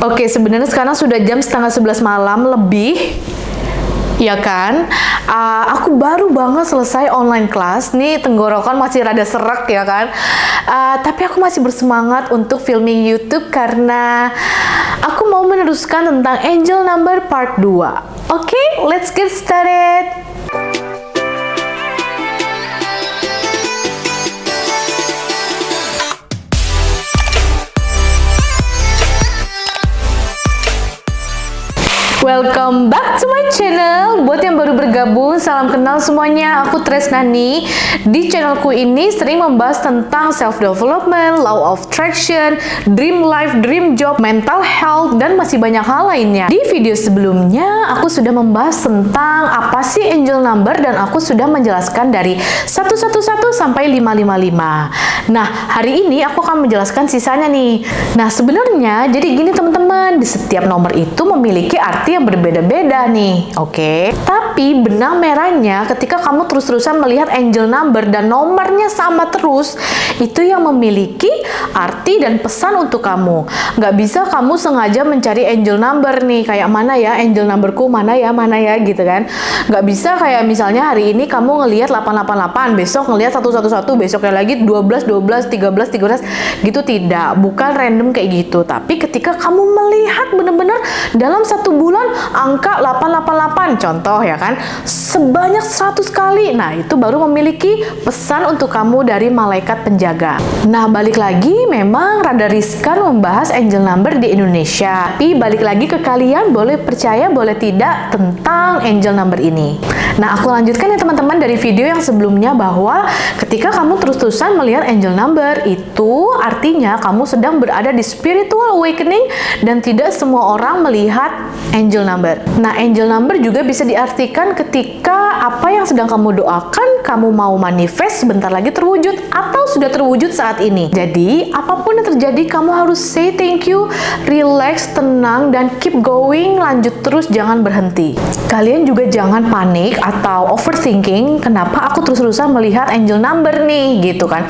Oke, sebenarnya sekarang sudah jam setengah 11 malam lebih. Ya kan? Uh, aku baru banget selesai online class. Nih tenggorokan masih rada serak ya kan? Uh, tapi aku masih bersemangat untuk filming YouTube karena aku mau meneruskan tentang angel number part 2. Oke, okay, let's get started. Welcome back to my channel. Buat yang baru bergabung, salam kenal semuanya. Aku Tresnani. Di channelku ini sering membahas tentang self-development, law of attraction Dream life, dream job, mental health Dan masih banyak hal lainnya. Di video sebelumnya, aku sudah membahas tentang Apa sih angel number Dan aku sudah menjelaskan dari 111 sampai 555 Nah, hari ini aku akan menjelaskan sisanya nih. Nah, sebenarnya jadi gini teman-teman Di setiap nomor itu memiliki arti berbeda-beda nih, oke? Okay? Tapi benang merahnya ketika kamu terus-terusan melihat angel number dan nomornya sama terus, itu yang memiliki arti dan pesan untuk kamu. Nggak bisa kamu sengaja mencari angel number nih, kayak mana ya angel numberku, mana ya, mana ya gitu kan. Nggak bisa kayak misalnya hari ini kamu ngelihat 888, besok ngelihat 111, besoknya lagi 12, 12, 13, 13, gitu tidak. Bukan random kayak gitu. Tapi ketika kamu melihat benar-benar dalam satu bulan angka 888 contoh ya kan sebanyak 100 kali. Nah itu baru memiliki pesan untuk kamu dari malaikat penjaga. Nah balik lagi memang rada riskan membahas angel number di Indonesia. Tapi balik lagi ke kalian boleh percaya boleh tidak tentang angel number ini. Nah aku lanjutkan ya teman-teman dari video yang sebelumnya bahwa ketika kamu terus-terusan melihat angel number itu artinya kamu sedang berada di spiritual awakening dan tidak semua orang melihat angel number. Nah, angel number juga bisa diartikan ketika apa yang sedang kamu doakan, kamu mau manifest sebentar lagi terwujud atau sudah terwujud saat ini. Jadi, apa pun yang terjadi, kamu harus say thank you, relax, tenang, dan keep going, lanjut terus, jangan berhenti. Kalian juga jangan panik atau overthinking, kenapa aku terus-terusan melihat angel number nih, gitu kan.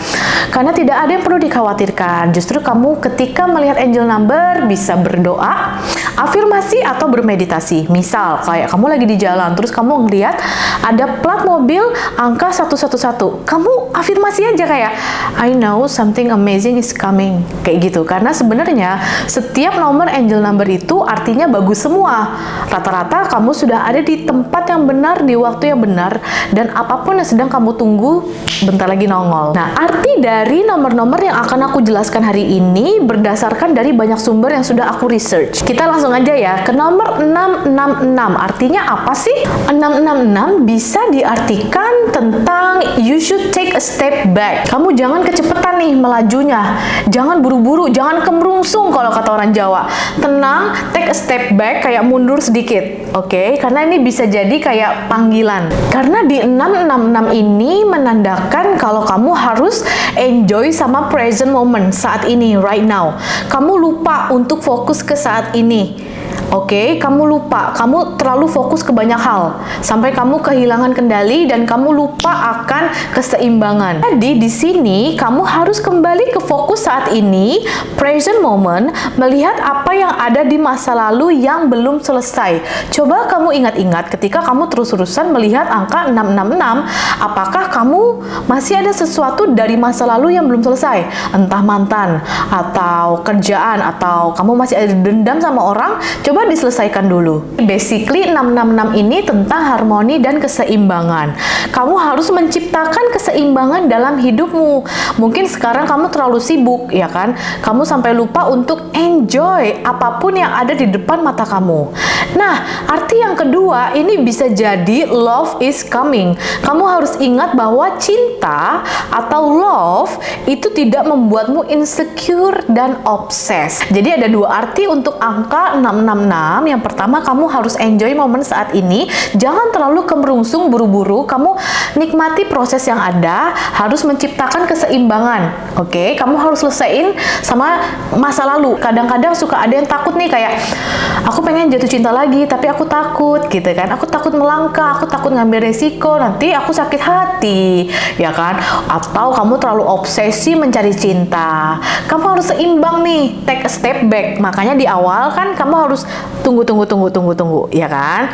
Karena tidak ada yang perlu dikhawatirkan. Justru kamu ketika melihat angel number bisa berdoa, afirmasi atau bermeditasi. Misal, kayak kamu lagi di jalan, terus kamu ngeliat ada plat mobil angka 111. Kamu afirmasi aja kayak, I know something amazing is coming. Kayak gitu. Karena sebenarnya setiap nomor angel number itu artinya bagus semua. Rata-rata kamu sudah ada di tempat yang benar, di waktu yang benar, dan apa pun yang sedang kamu tunggu, bentar lagi nongol. Nah, arti dari nomor-nomor yang akan aku jelaskan hari ini berdasarkan dari banyak sumber yang sudah aku research. Kita langsung aja ya ke nomor 666. Artinya apa sih? 666 bisa diartikan tentang you should take a step back. Kamu jangan kecepatan nih melajunya. Jangan buru-buru, jangan kemerungsung kalau kata orang Jawa. Tenang, take a step back kayak mundur sedikit. Oke, okay? karena ini bisa jadi kayak panggilan. Karena di 666 ini menandakan kalau kamu harus enjoy sama present moment saat ini, right now. Kamu lupa untuk fokus ke saat ini. Oke, okay, kamu lupa, kamu terlalu fokus ke banyak hal sampai kamu kehilangan kendali dan kamu lupa akan keseimbangan. Jadi di sini kamu harus kembali ke fokus saat ini, present moment, melihat apa yang ada di masa lalu yang belum selesai. Coba kamu ingat-ingat ketika kamu terus-terusan melihat angka 666, apakah kamu masih ada sesuatu dari masa lalu yang belum selesai? Entah mantan atau kerjaan atau kamu masih ada dendam sama orang? Coba coba diselesaikan dulu. Basically 666 ini tentang harmoni dan keseimbangan. Kamu harus menciptakan keseimbangan dalam hidupmu. Mungkin sekarang kamu terlalu sibuk, ya kan? Kamu sampai lupa untuk enjoy apa pun yang ada di depan mata kamu. Nah, arti yang kedua ini bisa jadi love is coming. Kamu harus ingat bahwa cinta atau love itu tidak membuatmu insecure dan obses. Jadi ada dua arti untuk angka 666 6, yang pertama kamu harus enjoy momen saat ini. Jangan terlalu kemerungsung buru-buru. Kamu nikmati proses yang ada, harus menciptakan keseimbangan. Oke, okay? kamu harus selesaiin sama masa lalu. Kadang-kadang suka ada yang takut nih kayak aku pengen jatuh cinta lagi, tapi aku takut gitu kan. Aku takut melangkah, aku takut ngambil resiko, nanti aku sakit hati, ya kan? Atau kamu terlalu obsesi mencari cinta. Kamu harus seimbang nih, take a step back. Makanya di awal kan kamu harus tunggu tunggu tunggu tunggu tunggu, ya kan?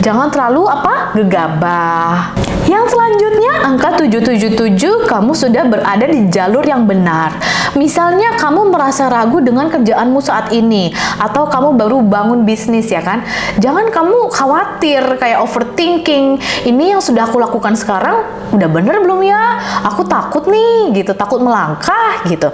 Jangan terlalu apa? gegabah. Yang selanjutnya angka 777 kamu sudah berada di jalur yang benar. Misalnya kamu merasa ragu dengan kerjaanmu saat ini atau kamu baru bangun bisnis ya kan. Jangan kamu khawatir kayak overthinking. Ini yang sudah aku lakukan sekarang udah bener belum ya? Aku takut nih gitu, takut melangkah gitu.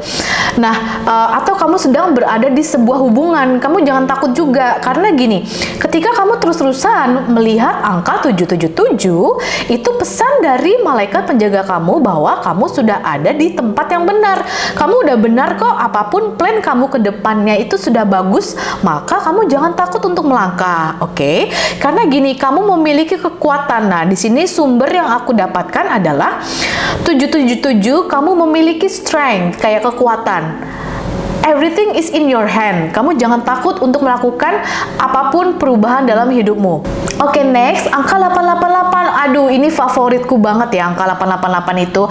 Nah, uh, atau kamu sedang berada di sebuah hubungan, kamu jangan takut juga karena gini, ketika kamu terus-terusan melihat angka 777 itu pesan dari malaikat penjaga kamu bahwa kamu sudah ada di tempat yang benar. Kamu udah benar kok, apa pun plan kamu ke depannya itu sudah bagus, maka kamu jangan takut untuk melangkah, oke? Okay? Karena gini, kamu memiliki kekuatan. Nah, di sini sumber yang aku dapatkan adalah 777 kamu memiliki strength, kayak kekuatan. Everything is in your hand. Kamu jangan takut untuk melakukan apa pun perubahan dalam hidupmu. Oke, okay, next, angka 888. Aduh, ini favoritku banget ya angka 888 itu.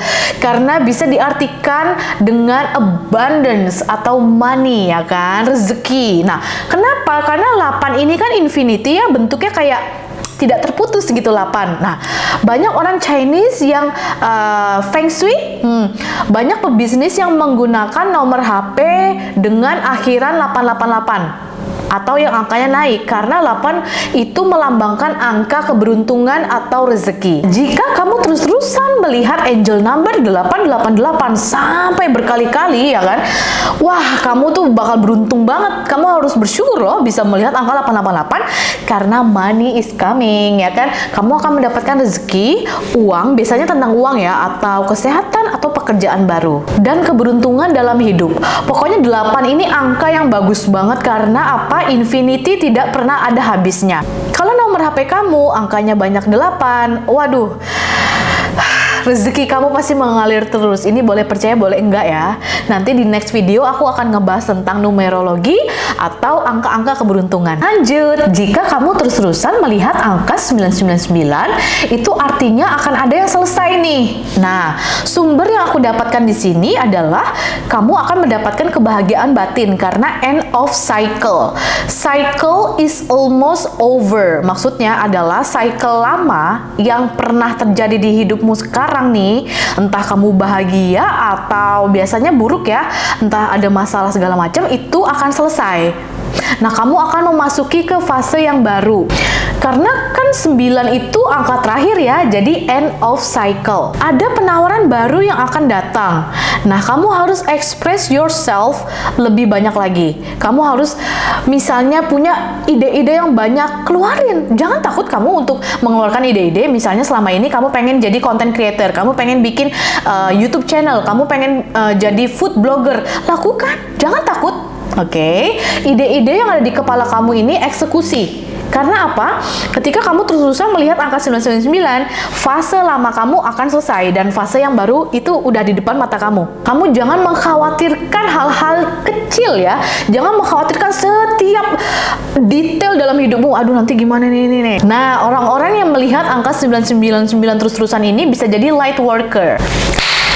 Karena bisa diartikan dengan abundance atau money ya kan, rezeki. Nah, kenapa? Karena 8 ini kan infinity ya, bentuknya kayak tidak terputus gitu 8. Nah, banyak orang Chinese yang uh, Feng Shui, hmm, banyak pebisnis yang menggunakan nomor HP dengan akhiran 888 atau yang angkanya naik karena 8 itu melambangkan angka keberuntungan atau rezeki. Jika kamu terus-terusan melihat angel number 888 sampai berkali-kali ya kan, wah kamu tuh bakal beruntung banget. Kamu bersyukur loh bisa melihat angka 888 karena money is coming ya kan. Kamu akan mendapatkan rezeki, uang, biasanya tentang uang ya atau kesehatan atau pekerjaan baru dan keberuntungan dalam hidup. Pokoknya 8 ini angka yang bagus banget karena apa? infinity tidak pernah ada habisnya. Kalau nomor HP kamu angkanya banyak 8, waduh, rezeki kamu pasti mengalir terus. Ini boleh percaya, boleh enggak ya. Nanti di next video aku akan ngebahas tentang numerologi atau angka-angka keberuntungan. Lanjut, jika kamu terus-terusan melihat angka 999, itu artinya akan ada yang selesai nih. Nah, sumber yang aku dapatkan di sini adalah kamu akan mendapatkan kebahagiaan batin karena end of cycle. Cycle is almost over. Maksudnya adalah cycle lama yang pernah terjadi di hidupmu sekarang sekarang nih, entah kamu bahagia atau biasanya buruk ya, entah ada masalah segala macam, itu akan selesai. Nah, kamu akan memasuki ke fase yang baru. Karena kan 9 itu angka terakhir ya, jadi end of cycle. Ada penawaran baru yang akan datang. Nah, kamu harus express yourself lebih banyak lagi. Kamu harus misalnya punya ide-ide yang banyak, keluarin. Jangan takut kamu untuk mengeluarkan ide-ide. Misalnya selama ini kamu pengen jadi content creator, kamu pengen bikin uh, YouTube channel, kamu pengen uh, jadi food blogger. Lakukan, jangan takut. Oke, okay? ide-ide yang ada di kepala kamu ini eksekusi. Karena apa? Ketika kamu terus-terusan melihat angka 999, fase lama kamu akan selesai dan fase yang baru itu udah di depan mata kamu. Kamu jangan mengkhawatirkan hal-hal kecil ya. Jangan mengkhawatirkan setiap detail dalam hidupmu. Aduh nanti gimana nih nih nih. Nah, orang-orang yang melihat angka 999 terus-terusan ini bisa jadi light worker.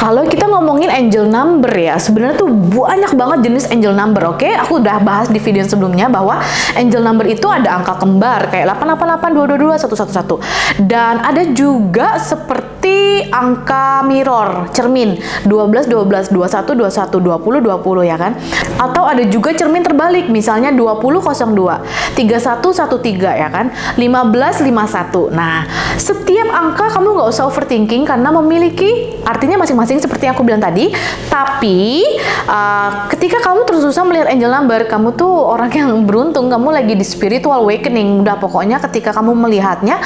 Kalau kita ngomongin angel number ya, sebenarnya tuh banyak banget jenis angel number, oke? Okay? Aku udah bahas di video sebelumnya bahwa angel number itu ada angka kembar kayak 888, 222, 111. Dan ada juga seperti angka mirror, cermin 12, 12, 21, 21, 20, 20 ya kan? Atau ada juga cermin terbalik, misalnya 20, 02, 31, 13 ya kan? 15, 51. Nah, setiap angka kamu nggak usah overthinking karena memiliki artinya masing-masing seperti yang aku bilang tadi. Tapi uh, ketika kamu terus-terusan melihat angel number, kamu tuh orang yang beruntung, kamu lagi di spiritual awakening. Udah pokoknya ketika kamu melihatnya,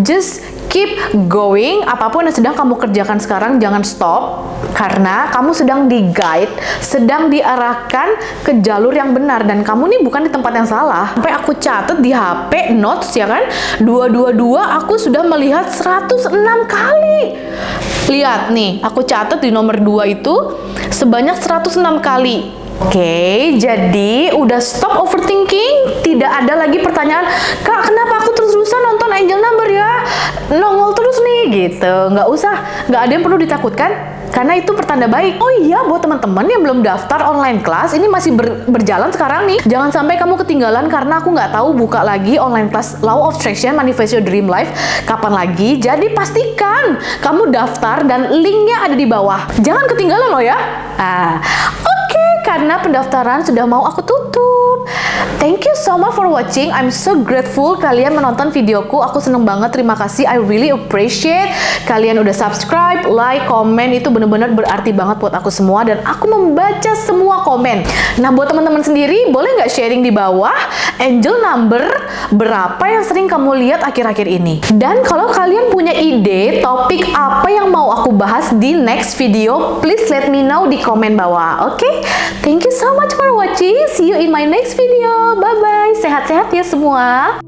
just keep going. Apa pun yang sedang kamu kerjakan sekarang, jangan stop. Karena kamu sedang di guide, sedang diarahkan ke jalur yang benar. Dan kamu nih bukan di tempat yang salah. Sampai aku catat di HP notes ya kan. 222 aku sudah melihat 106 kali. Lihat nih, aku catat di nomor 2 itu sebanyak 106 kali. Oke, jadi udah stop overthinking, tidak ada lagi pertanyaan, Kak, kenapa terus-terusan nonton Angel Number ya? Nongol terus nih, gitu. Nggak usah, nggak ada yang perlu ditakutkan, karena itu pertanda baik. Oh iya, buat teman-teman yang belum daftar online class, ini masih ber berjalan sekarang nih. Jangan sampai kamu ketinggalan karena aku nggak tahu buka lagi online class Law of Attraction Manifest Your Dream Life kapan lagi. Jadi pastikan kamu daftar dan linknya ada di bawah. Jangan ketinggalan loh ya. Ah, karena pendaftaran sudah mau aku tutup. Thank you so much for watching. I'm so grateful kalian menonton videoku. Aku seneng banget. Terima kasih. I really appreciate kalian udah subscribe, like, komen. Itu bener-bener berarti banget buat aku semua. Dan aku membaca semua komen. Nah, buat teman-teman sendiri, boleh nggak sharing di bawah angel number berapa yang sering kamu lihat akhir-akhir ini? Dan kalau kalian punya ide topik apa yang mau aku bahas di next video, please let me know di komen bawah. Oke? Okay? Thank you so much for watching. See you in my next video. Bye-bye. Sehat-sehat ya semua.